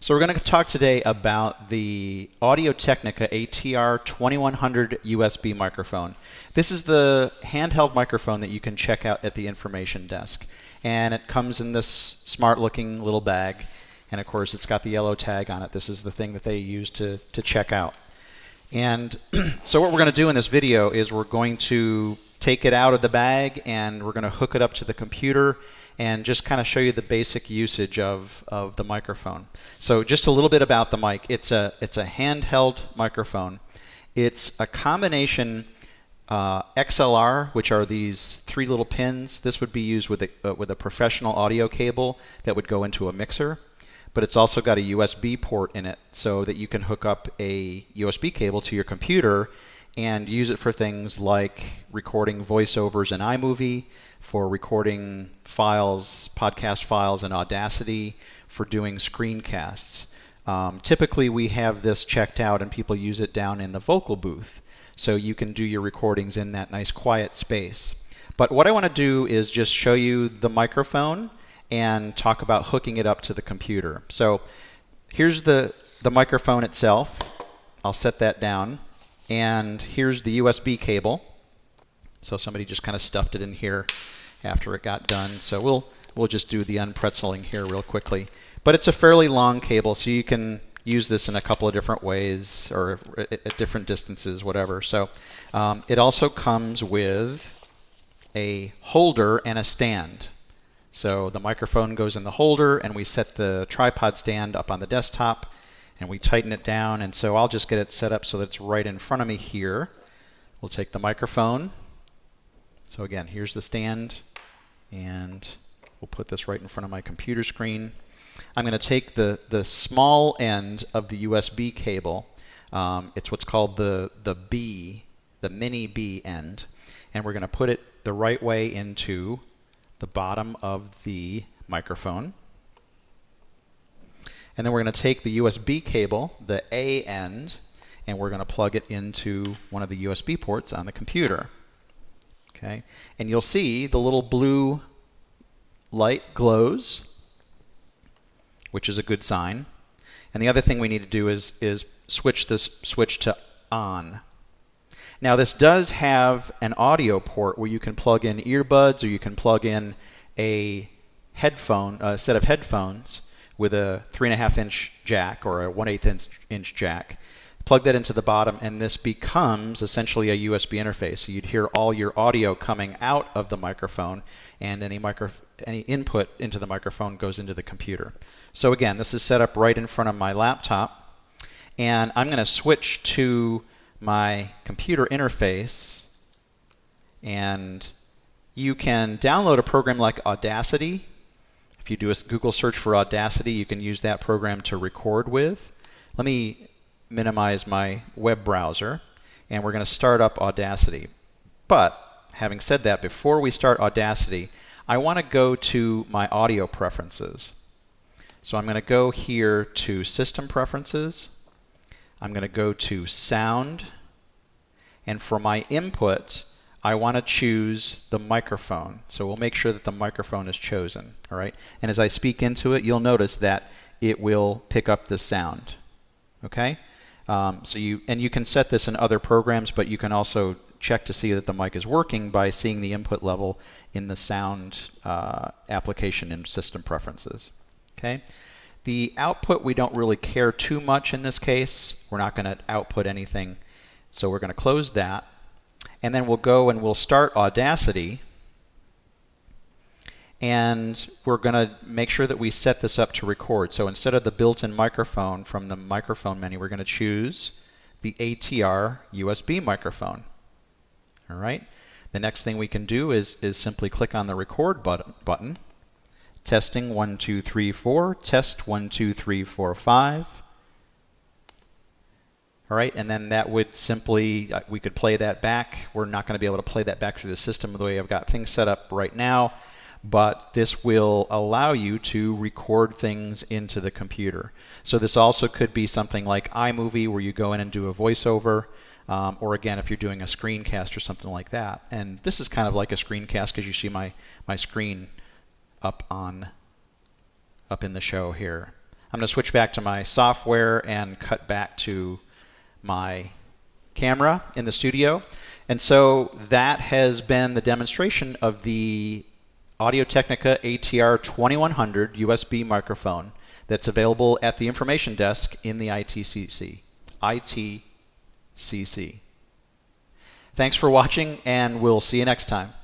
So we're going to talk today about the Audio Technica ATR 2100 USB microphone. This is the handheld microphone that you can check out at the information desk. And it comes in this smart looking little bag. And of course, it's got the yellow tag on it. This is the thing that they use to, to check out. And so what we're going to do in this video is we're going to take it out of the bag and we're going to hook it up to the computer and just kind of show you the basic usage of, of the microphone. So just a little bit about the mic. It's a, it's a handheld microphone. It's a combination uh, XLR, which are these three little pins. This would be used with a, uh, with a professional audio cable that would go into a mixer. But it's also got a USB port in it so that you can hook up a USB cable to your computer and use it for things like recording voiceovers in iMovie, for recording files, podcast files in Audacity, for doing screencasts. Um, typically, we have this checked out and people use it down in the vocal booth. So you can do your recordings in that nice quiet space. But what I want to do is just show you the microphone and talk about hooking it up to the computer. So here's the, the microphone itself. I'll set that down. And here's the USB cable. So somebody just kind of stuffed it in here after it got done. So we'll we'll just do the unpretzeling here real quickly. But it's a fairly long cable, so you can use this in a couple of different ways or at different distances, whatever. So um, it also comes with a holder and a stand. So the microphone goes in the holder, and we set the tripod stand up on the desktop and we tighten it down. And so I'll just get it set up so that it's right in front of me here. We'll take the microphone. So again, here's the stand, and we'll put this right in front of my computer screen. I'm going to take the, the small end of the USB cable. Um, it's what's called the, the B, the mini B end. And we're going to put it the right way into the bottom of the microphone. And then we're going to take the USB cable, the A end, and we're going to plug it into one of the USB ports on the computer. Okay, and you'll see the little blue light glows, which is a good sign. And the other thing we need to do is, is switch this switch to on. Now this does have an audio port where you can plug in earbuds or you can plug in a headphone, a set of headphones with a three and a half inch jack or a one eighth inch, inch jack. Plug that into the bottom, and this becomes essentially a USB interface. So you'd hear all your audio coming out of the microphone, and any micro any input into the microphone goes into the computer. So again, this is set up right in front of my laptop, and I'm going to switch to my computer interface, and you can download a program like Audacity if you do a Google search for Audacity, you can use that program to record with. Let me minimize my web browser, and we're going to start up Audacity. But having said that, before we start Audacity, I want to go to my audio preferences. So I'm going to go here to System Preferences. I'm going to go to Sound. And for my input, I want to choose the microphone. So we'll make sure that the microphone is chosen. All right. And as I speak into it, you'll notice that it will pick up the sound. Okay. Um, so you and you can set this in other programs, but you can also check to see that the mic is working by seeing the input level in the sound uh, application in system preferences. Okay. The output we don't really care too much in this case. We're not going to output anything. So we're going to close that and then we'll go and we'll start Audacity. And we're going to make sure that we set this up to record. So instead of the built-in microphone from the microphone menu, we're going to choose the ATR USB microphone. All right. The next thing we can do is, is simply click on the record button, button. Testing 1, 2, 3, 4. Test 1, 2, 3, 4, 5. All right, and then that would simply, uh, we could play that back. We're not going to be able to play that back through the system the way I've got things set up right now, but this will allow you to record things into the computer. So this also could be something like iMovie where you go in and do a voiceover, um, or again, if you're doing a screencast or something like that. And this is kind of like a screencast because you see my, my screen up on, up in the show here. I'm going to switch back to my software and cut back to my camera in the studio. And so that has been the demonstration of the Audio Technica ATR 2100 USB microphone that's available at the information desk in the ITCC. ITCC. Thanks for watching, and we'll see you next time.